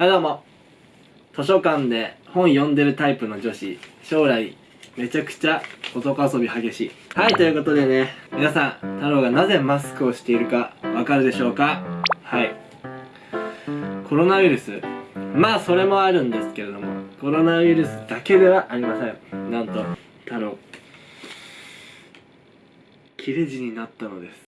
はいどうも。図書館で本読んでるタイプの女子。将来めちゃくちゃ男遊び激しい。はいということでね。皆さん太郎がなぜマスクをしているかわかるでしょうか？はい。コロナウイルス。まあそれもあるんですけれども。コロナウイルスだけではありません。なんと太郎。切れ字になったのです。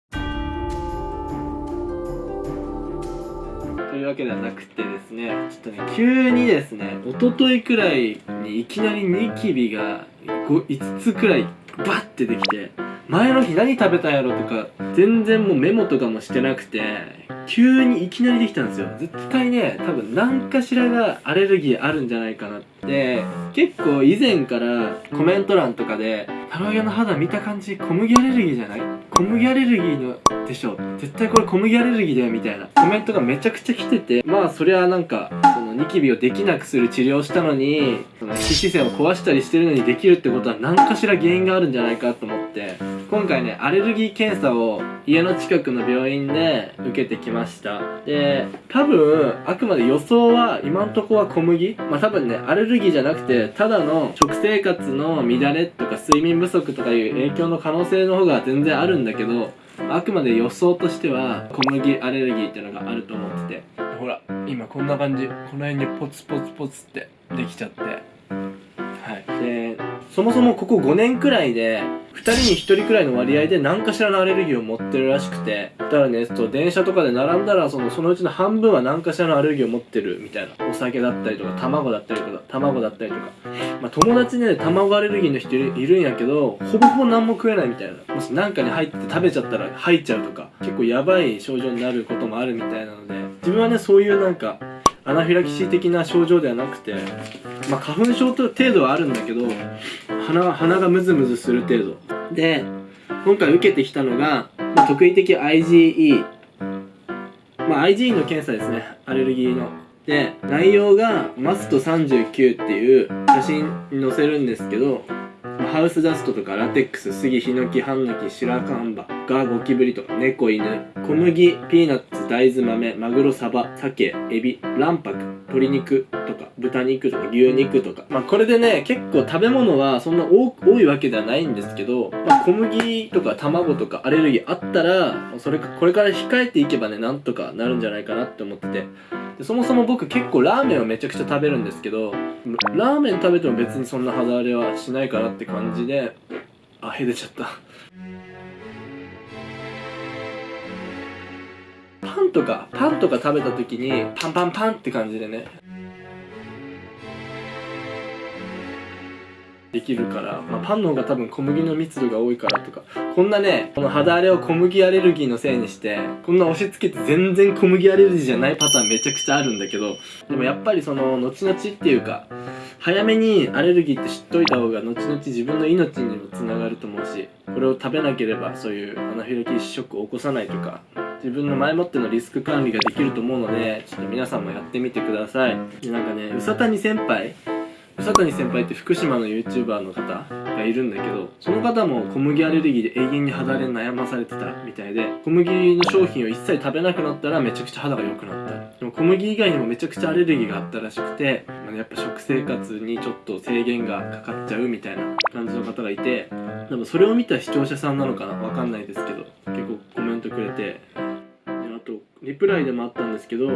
いうわけではなくてですねちょっとね急にですね一昨日くらいにいきなりニキビが 5, 5つくらいバッてできて前の日何食べたんやろとか全然もうメモとかもしてなくて急にいきなりできたんですよ。絶対ね多分何かしらがアレルギーあるんじゃないかなって。結構以前からコメント欄とかで「タロイヤの肌見た感じ小麦アレルギーじゃない？小麦アレルギーのでしょ絶対これ小麦アレルギーだよ」みたいな。コメントがめちゃくちゃ来てて。まあそりゃなんかそのニキビをできなくする治療をしたのにその皮脂腺を壊したりしてるのにできるってことは何かしら原因があるんじゃないかと思って今回ねアレルギー検査を家の近くの病院で受けてきました。で多分あくまで予想は今んとこは小麦。まあ多分ねアレルギーじゃなくてただの食生活の乱れとか睡眠不足とかいう影響の可能性の方が全然あるんだけどあくまで予想としては小麦アレルギーっていうのがあると思ってて。ほら今こんな感じ。この辺にポツポツポツってできちゃって。はい。でそもそもここ5年くらいで2人に1人くらいの割合で何かしらのアレルギーを持ってるらしくてだからねそう電車とかで並んだらそのそのうちの半分は何かしらのアレルギーを持ってるみたいなお酒だったりとか卵だったりとか卵だったりとか。まあ友達ね卵アレルギーの人いるんやけどほぼほぼ何も食えないみたいな。もし何かに入って食べちゃったら吐いちゃうとか結構やばい症状になることもあるみたいなので自分はねそういうなんかアナフィラキシー的な症状ではなくてまあ花粉症程度はあるんだけど鼻鼻がムズムズする程度。で今回受けてきたのが、まあ、特異的 IgE まあ IgE の検査ですね。アレルギーの。で内容がマスト39っていう写真に載せるんですけどハウスダストとかラテックス、杉、ヒノキ、ハンノキ、シラカンバ、ガ、ゴキブリとか猫、犬、小麦、ピーナッツ、大豆豆、マグロ、サバ、鮭、エビ、卵白、鶏肉とか豚肉とか牛肉とか。まあこれでね、結構食べ物はそんな多いわけではないんですけど、まあ、小麦とか卵とかアレルギーあったら、それか、これから控えていけばね、なんとかなるんじゃないかなって思ってて。でそもそも僕結構ラーメンをめちゃくちゃ食べるんですけどラーメン食べても別にそんな肌荒れはしないかなって感じであへ出ちゃった。パンとかパンとか食べた時にパンパンパンって感じでね。できるから、まあ、パンの方が多分小麦の密度が多いからとかこんなねこの肌荒れを小麦アレルギーのせいにしてこんな押し付けて全然小麦アレルギーじゃないパターンめちゃくちゃあるんだけどでもやっぱりその後々っていうか早めにアレルギーって知っといた方が後々自分の命にもつながると思うしこれを食べなければそういうアナフィラキシーショックを起こさないとか自分の前もってのリスク管理ができると思うのでちょっと皆さんもやってみてください。でなんかねうさたに先輩佐谷先輩って福島の YouTuber の方がいるんだけどその方も小麦アレルギーで永遠に肌荒れ悩まされてたみたいで小麦の商品を一切食べなくなったらめちゃくちゃ肌が良くなった。でも小麦以外にもめちゃくちゃアレルギーがあったらしくてやっぱ食生活にちょっと制限がかかっちゃうみたいな感じの方がいてでもそれを見た視聴者さんなのかなわかんないですけど結構コメントくれて。あとリプライでもあったんですけど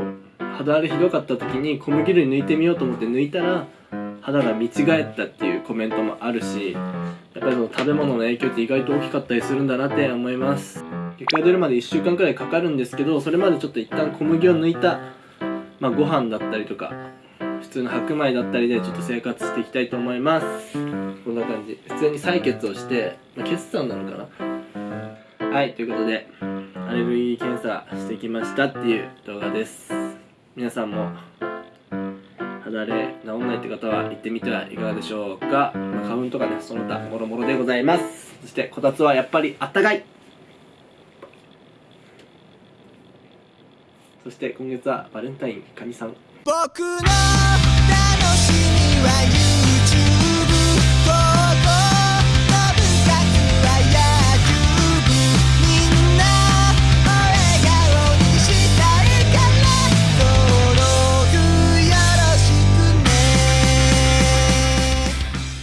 肌荒れひどかった時に小麦類抜いてみようと思って抜いたら肌が見違えたっていうコメントもあるしやっぱりその食べ物の影響って意外と大きかったりするんだなって思います。結果が出るまで1週間くらいかかるんですけどそれまでちょっと一旦小麦を抜いた、まあ、ご飯だったりとか普通の白米だったりでちょっと生活していきたいと思います。こんな感じ。普通に採血をして、まあ、決算なのかな。はいということでアレルギー検査してきましたっていう動画です。皆さんも肌れ治んないって方は行ってみてはいかがでしょうか、まあ、花粉とかねその他もろもろでございます。そしてこたつはやっぱりあったかい。そして今月はバレンタインカニさん。僕の楽しみは